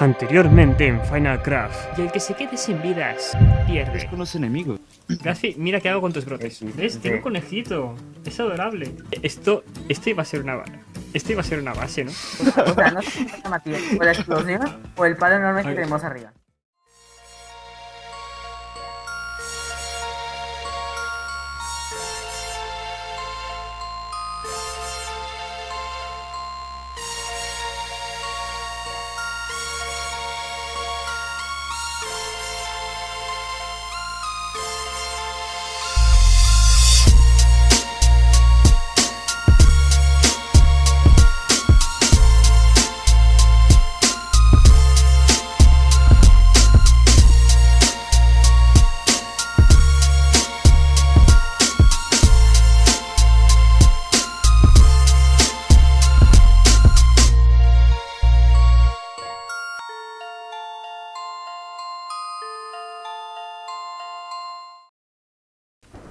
Anteriormente en Final Craft. Y el que se quede sin vidas, pierde. con los enemigos. Gaspi, mira qué hago con tus brotes. ¿Ves? Tengo un conejito. Es adorable. Esto, esto iba a ser una... Esto iba a ser una base, ¿no? O sea, no sé qué está Matías, o la explosión o el palo enorme que tenemos arriba.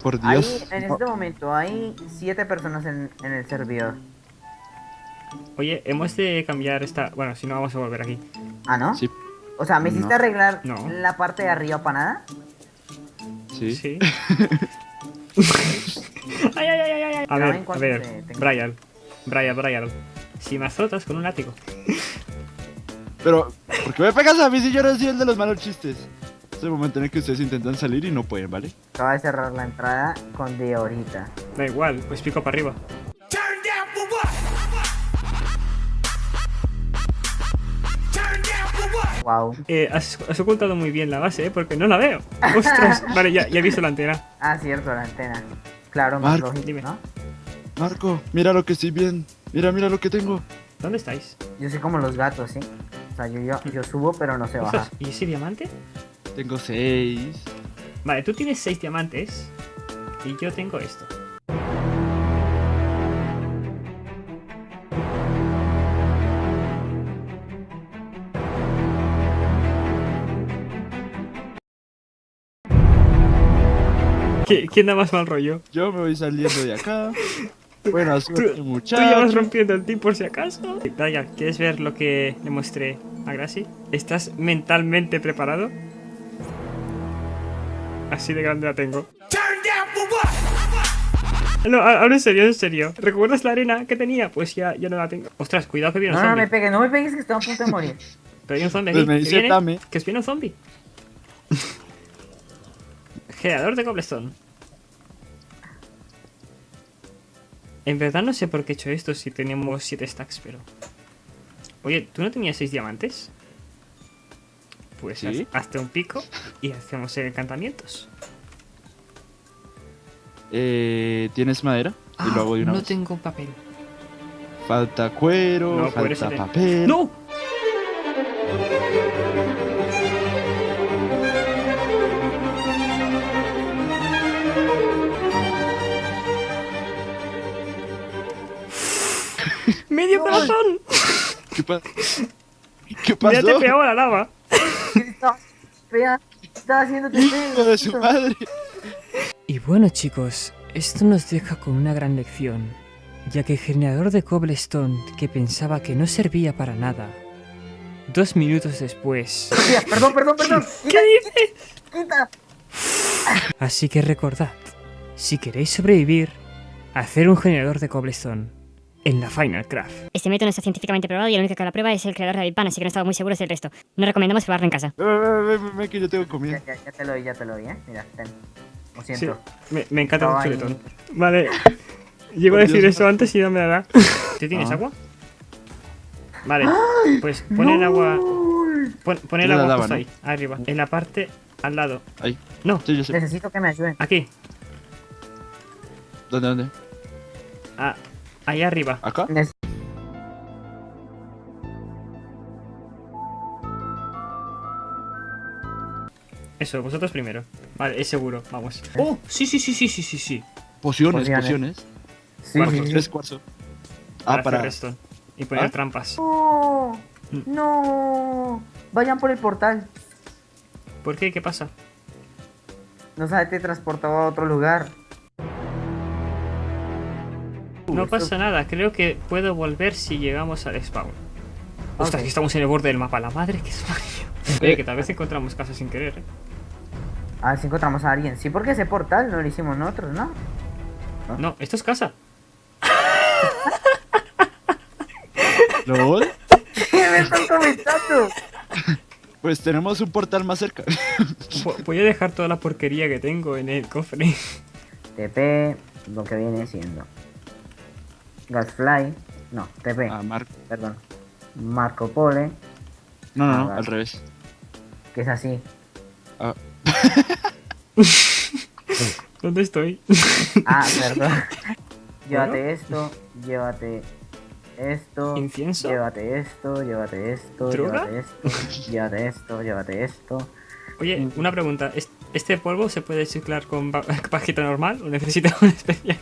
Por Ahí, Dios. en este momento, hay siete personas en, en el servidor. Oye, hemos de cambiar esta... Bueno, si no vamos a volver aquí. Ah, ¿no? Sí. O sea, ¿me hiciste No. arreglar No. la parte de arriba para nada? Sí. Sí. ay, ay, ay, ay, ay. A ver, a ver. Brian. Brian, Brian. Si me azotas con un látigo. Pero, ¿por qué me pegas a mí si yo no soy el de los malos chistes? Es el momento en el que ustedes intentan salir y no pueden, ¿vale? Acaba de cerrar la entrada con de ahorita. Da igual, pues pico para arriba. Wow. Eh, has, has ocultado muy bien la base, ¿eh? Porque no la veo. Ostras. Vale, ya, ya he visto la antena. Ah, cierto, la antena. Claro, más Marco, lógico. ¿no? Marco, mira lo que estoy bien. Mira, mira lo que tengo. ¿Dónde estáis? Yo soy como los gatos, ¿sí? O sea, yo, yo, yo subo, pero no sé bajar. ¿Y ese diamante? Tengo seis. Vale, tú tienes seis diamantes. Y yo tengo esto. ¿Qui- ¿Quién da más mal rollo? Yo me voy saliendo de acá. Buena suerte, ¿Tú ya vas muchachos. rompiendo el team por si acaso? Vaya, ¿quieres ver lo que le mostré a Gracie? ¿Estás mentalmente preparado? Así de grande la tengo. No, ahora en serio, en serio. ¿Recuerdas la arena que tenía? Pues ya, ya no la tengo. Ostras, cuidado que viene No, un no zombie. me pegues, no me pegues que estoy a punto de morir. Pero hay un zombie Pues aquí. ¿Que dice viene? Tame. Que viene un zombie. Generador de cobblestone. En verdad no sé por qué he hecho esto si tenemos 7 stacks, pero... Oye, ¿tú no tenías 6 diamantes? Pues Sí. haz- hazte un pico y hacemos encantamientos. Eh, ¿Tienes madera? Y lo hago de una Ah, no vez. tengo papel. Falta cuero, No, falta papel. ¡No! ¡Medio corazón! ¿Qué, pa- ¿Qué ¡Ya te pasó? pegaba la lava! Estaba, estaba haciéndote Hijo de su madre. Y bueno chicos, esto nos deja con una gran lección, ya que el generador de cobblestone que pensaba que no servía para nada, dos minutos después... Perdón, perdón, perdón. ¿Qué dices? Quita. Así que recordad, si queréis sobrevivir, hacer un generador de cobblestone en la Final Craft. Este método no está científicamente probado y el único que lo prueba es el creador de Pan, así que no estamos muy seguros del resto. No recomendamos probarlo en casa. Ven, ven, ven, ven, ven, que yo tengo Ya, comida. ya, ya te lo doy, ya te lo doy, eh. Mira, ten. Lo Sí, siento. me, me encanta Estaba el chuletón. Vale, llego a decir Dios. eso antes y no me la da. ¿Tú tienes Ah. agua? Vale, pues pon el agua... Pon, pon el la agua daba, justo ¿no? ahí, arriba, en la parte al lado. Ahí. No, Sí, yo sé. Necesito que me ayuden. aquí, ¿Dónde, dónde? ah, ahí arriba. ¿Acá? Eso, vosotros primero. Vale, es seguro, vamos. ¡Oh! Sí, sí, sí, sí, sí, sí, sí. Pociones, Pociones. pociones. Sí, Cuarzo, sí, sí. Tres cuarzo. Para Ah, para. hacer esto. Y poner ¿Ah? trampas. No, no. Vayan por el portal. ¿Por qué? ¿Qué pasa? No sabe, te transportaba a otro lugar. No pasa nada, creo que puedo volver si llegamos al spawn. Ostras, estamos en el borde del mapa. La madre que es Oye, que tal vez encontramos casas sin querer, ¿eh? A ver si encontramos a alguien. Sí, porque ese portal no lo hicimos nosotros, ¿no? No, esto es casa. ¿Lol? ¿Qué me están comentando? Pues tenemos un portal más cerca. Vo- Voy a dejar toda la porquería que tengo en el cofre. TP, lo que viene siendo. Gasfly. No, TP, Ah, Marco. perdón. Marco Pole, No, no, no, al revés. que es así. Ah, ¿Dónde estoy? Ah, perdón. llévate esto, llévate esto. ¿Incienso? Llévate esto, llévate esto, ¿Droga? llévate esto, llévate esto, llévate esto. Oye, una pregunta. ¿es- ¿Este polvo se puede ciclar con pajita normal o necesita un especial?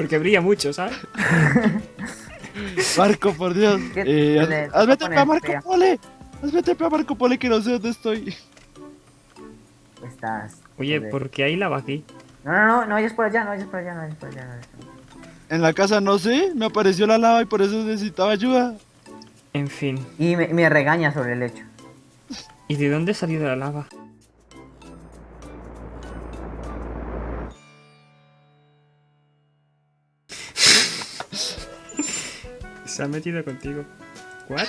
Porque brilla mucho, ¿sabes? Marco, por Dios. ¿Qué- Eh, haz- hazme TP a Marco Pole. Hazme TP a Marco Pole que no sé dónde estoy. Estás. Oye, joder. ¿por qué hay lava aquí? No, no, no, no vayas por allá, no vayas por allá, no vayas por allá. No vayas por allá. En la casa no sé, me apareció la lava y por eso necesitaba ayuda. En fin. Y me, me regaña sobre el hecho. ¿Y de dónde ha salido la lava? Se ha metido contigo. ¿What?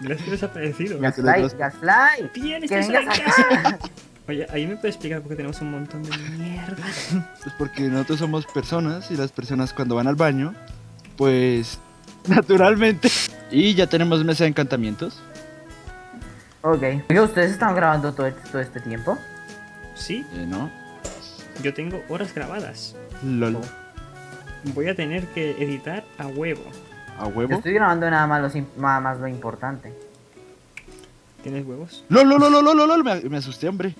Le has desaparecido. Bien, estás en casa. acá. Oye, ahí me puedes explicar por qué tenemos un montón de mierda. Pues porque nosotros somos personas y las personas cuando van al baño, pues naturalmente. Y ya tenemos mesa de encantamientos. Ok. Oye, ¿ustedes están grabando todo, todo este tiempo? Sí, Eh, ¿No? yo tengo horas grabadas. LOL. Voy a tener que editar a huevo. ¿A Yo huevo? estoy grabando nada más, lo, sim- nada más lo importante. ¿Tienes huevos? LOL, LOL, LOL, LOL, LOL, me, me asusté, hombre.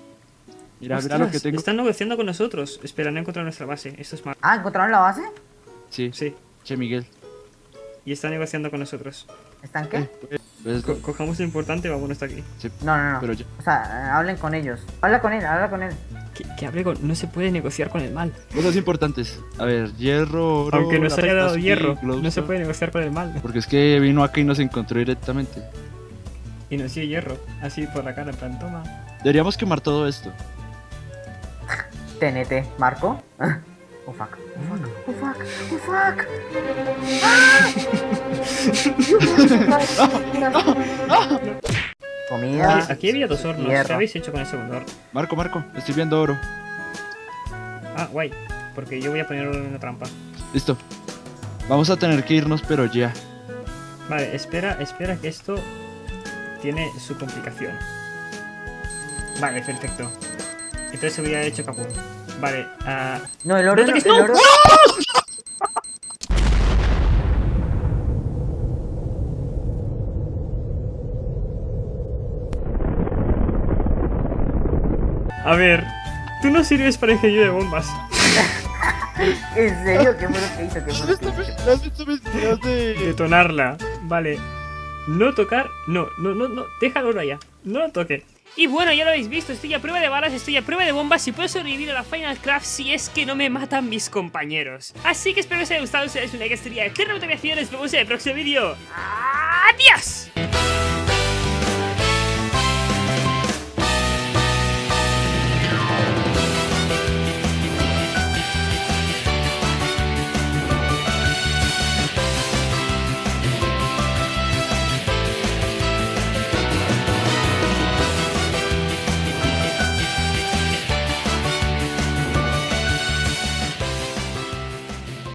Mira, mira lo que tengo. Están negociando con nosotros. Espera, no he encontrado nuestra base. Esto es malo. Ah, ¿encontraron la base? Sí, Sí. che, Miguel. Y está negociando con nosotros. ¿Están qué? Pues, Co- cojamos lo importante y vámonos de aquí. sí, No, no, no. pero ya. O sea, eh, hablen con ellos. Habla con él, habla con él. Que, que hable con... No se puede negociar con el mal. Cosas importantes. A ver, hierro, oro, Aunque nos haya dado hierro, no se puede negociar con el mal. Porque es que vino acá y nos encontró directamente. Y nos dio hierro. Así por la cara, en plan, toma. Deberíamos quemar todo esto. TNT, Marco. Oh fuck, oh fuck, oh fuck, oh fuck. ¡Ah! Comida. Aquí, aquí había dos hornos. hierro. ¿Qué habéis hecho con el segundo horno? Marco, Marco, estoy viendo oro. Ah, guay. Porque yo voy a poner una trampa. Listo. Vamos a tener que irnos, pero ya. Vale, espera, espera que esto tiene su complicación. Vale, perfecto. Entonces se hubiera hecho capul. Vale, ah... No, el oro. ¡No toques, el no! oro- A ver, tú no sirves para ingeniero de bombas. ¿En serio? ¿Qué fue lo que hizo? ¿Qué fue lo que hizo? ¿Has visto mis videos de...? Detonarla. Vale. No tocar. No, no, no, no. Déjalo ya. No lo toque. Y bueno, ya lo habéis visto, estoy a prueba de balas, estoy a prueba de bombas y puedo sobrevivir a la Final Craft si es que no me matan mis compañeros. Así que espero que os haya gustado, si dais un like, estaría eternamente gracias, nos vemos en el próximo vídeo. ¡Adiós!